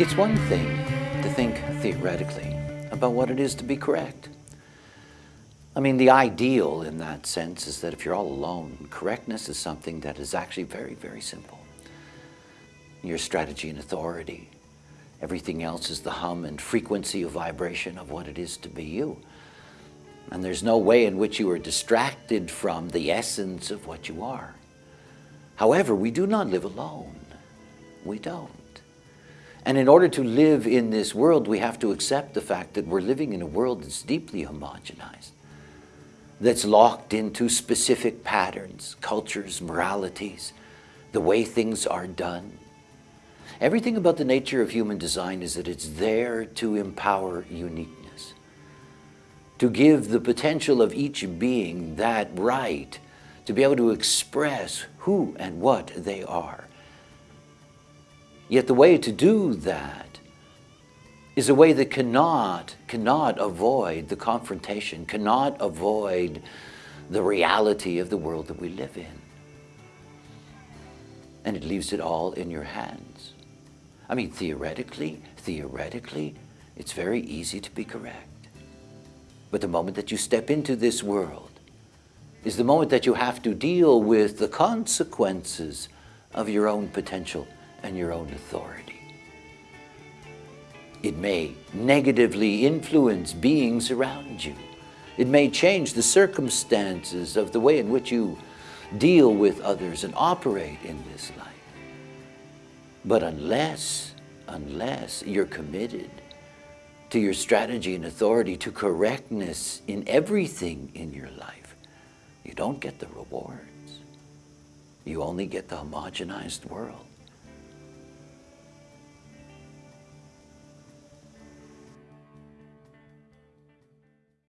It's one thing to think theoretically about what it is to be correct. I mean, the ideal in that sense is that if you're all alone, correctness is something that is actually very, very simple. Your strategy and authority. Everything else is the hum and frequency of vibration of what it is to be you. And there's no way in which you are distracted from the essence of what you are. However, we do not live alone. We don't. And in order to live in this world, we have to accept the fact that we're living in a world that's deeply homogenized, that's locked into specific patterns, cultures, moralities, the way things are done. Everything about the nature of human design is that it's there to empower uniqueness, to give the potential of each being that right to be able to express who and what they are Yet the way to do that is a way that cannot, cannot avoid the confrontation, cannot avoid the reality of the world that we live in. And it leaves it all in your hands. I mean, theoretically, theoretically, it's very easy to be correct. But the moment that you step into this world is the moment that you have to deal with the consequences of your own potential and your own authority. It may negatively influence beings around you. It may change the circumstances of the way in which you deal with others and operate in this life. But unless, unless you're committed to your strategy and authority to correctness in everything in your life, you don't get the rewards. You only get the homogenized world.